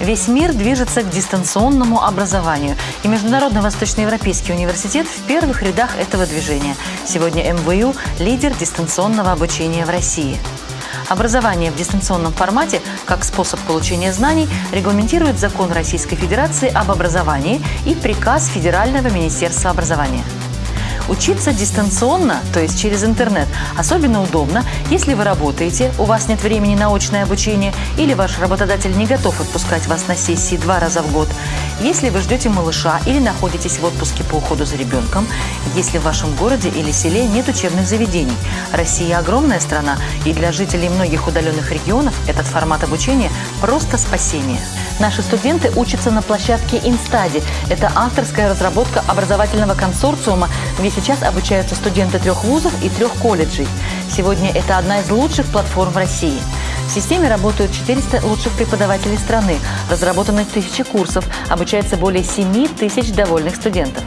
Весь мир движется к дистанционному образованию, и Международный Восточноевропейский университет в первых рядах этого движения. Сегодня МВУ – лидер дистанционного обучения в России. Образование в дистанционном формате как способ получения знаний регламентирует закон Российской Федерации об образовании и приказ Федерального министерства образования. Учиться дистанционно, то есть через интернет, особенно удобно, если вы работаете, у вас нет времени на очное обучение или ваш работодатель не готов отпускать вас на сессии два раза в год, если вы ждете малыша или находитесь в отпуске по уходу за ребенком, если в вашем городе или селе нет учебных заведений. Россия огромная страна, и для жителей многих удаленных регионов этот формат обучения просто спасение. Наши студенты учатся на площадке Инстади. Это авторская разработка образовательного консорциума, где сейчас обучаются студенты трех вузов и трех колледжей. Сегодня это одна из лучших платформ в России. В системе работают 400 лучших преподавателей страны, разработаны тысячи курсов, обучается более 7 тысяч довольных студентов.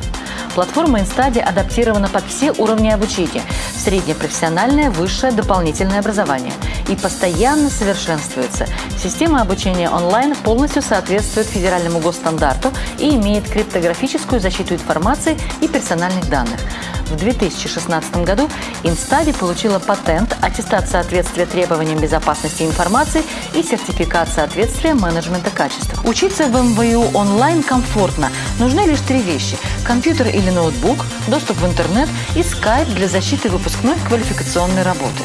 Платформа InStudy адаптирована под все уровни обучения – среднепрофессиональное, высшее, дополнительное образование – и постоянно совершенствуется. Система обучения онлайн полностью соответствует федеральному госстандарту и имеет криптографическую защиту информации и персональных данных. В 2016 году Инстади получила патент, аттестат соответствия требованиям безопасности информации и сертификат соответствия менеджмента качества. Учиться в МВУ онлайн комфортно. Нужны лишь три вещи – компьютер или ноутбук, доступ в интернет и скайп для защиты выпускной квалификационной работы.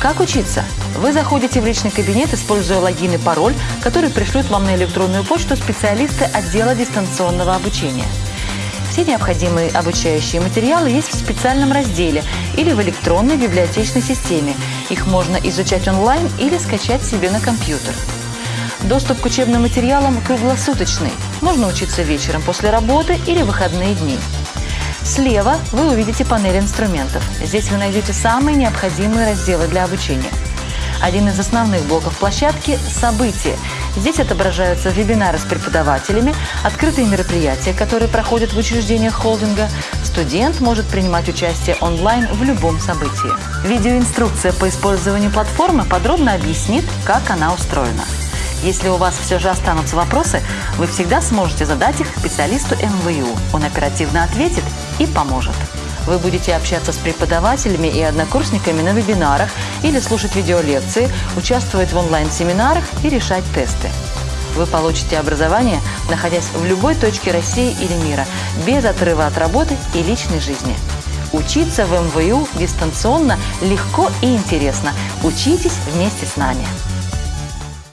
Как учиться? Вы заходите в личный кабинет, используя логин и пароль, который пришлют вам на электронную почту специалисты отдела дистанционного обучения. Все необходимые обучающие материалы есть в специальном разделе или в электронной библиотечной системе. Их можно изучать онлайн или скачать себе на компьютер. Доступ к учебным материалам круглосуточный. Можно учиться вечером после работы или выходные дни. Слева вы увидите панель инструментов. Здесь вы найдете самые необходимые разделы для обучения. Один из основных блоков площадки – события. Здесь отображаются вебинары с преподавателями, открытые мероприятия, которые проходят в учреждениях холдинга. Студент может принимать участие онлайн в любом событии. Видеоинструкция по использованию платформы подробно объяснит, как она устроена. Если у вас все же останутся вопросы, вы всегда сможете задать их специалисту МВУ. Он оперативно ответит и поможет. Вы будете общаться с преподавателями и однокурсниками на вебинарах или слушать видеолекции, участвовать в онлайн-семинарах и решать тесты. Вы получите образование, находясь в любой точке России или мира, без отрыва от работы и личной жизни. Учиться в МВУ дистанционно легко и интересно. Учитесь вместе с нами.